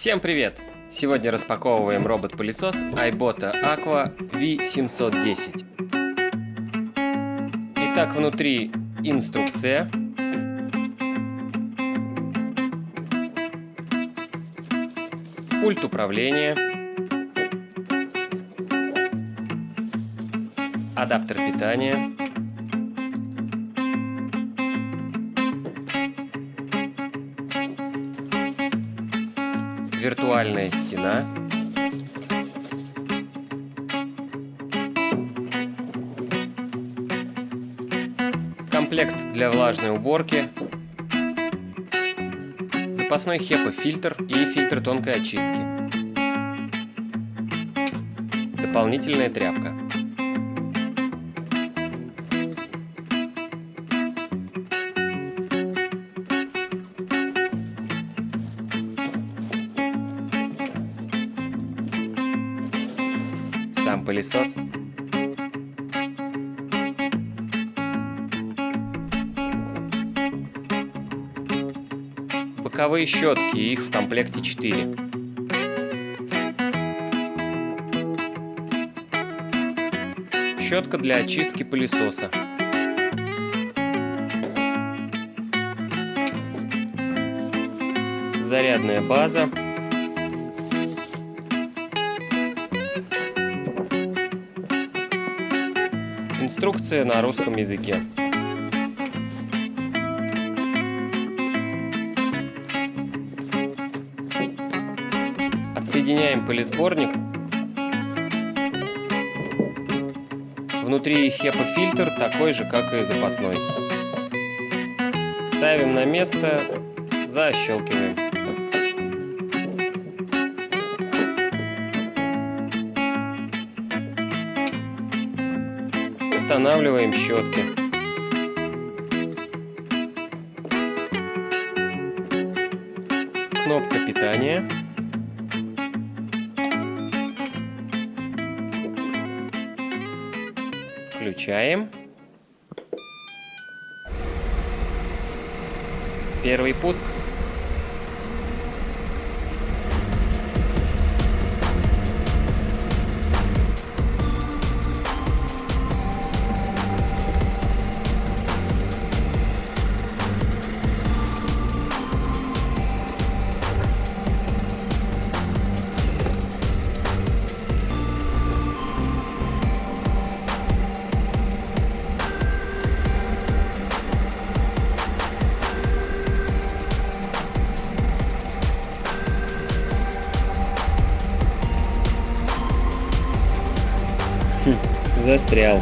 Всем привет! Сегодня распаковываем робот-пылесос iBota Aqua V710. Итак, внутри инструкция. Пульт управления. Адаптер питания. Виртуальная стена. Комплект для влажной уборки. Запасной HEPA-фильтр и фильтр тонкой очистки. Дополнительная тряпка. Пылесос. Боковые щетки, их в комплекте 4. Щетка для очистки пылесоса. Зарядная база. Инструкция на русском языке. Отсоединяем пылесборник. Внутри HEPA-фильтр такой же, как и запасной. Ставим на место, защелкиваем. Устанавливаем щетки. Кнопка питания. Включаем. Первый пуск. Застрял.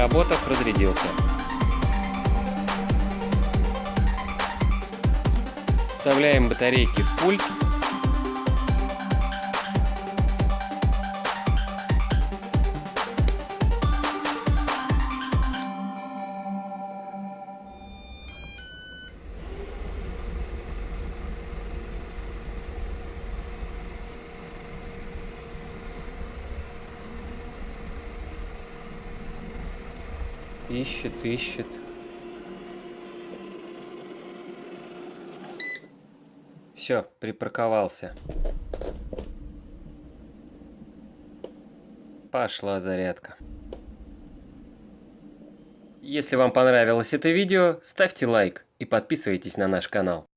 Поработав, разрядился. Вставляем батарейки в пульт. Ищет, ищет. Все, припарковался. Пошла зарядка. Если вам понравилось это видео, ставьте лайк и подписывайтесь на наш канал.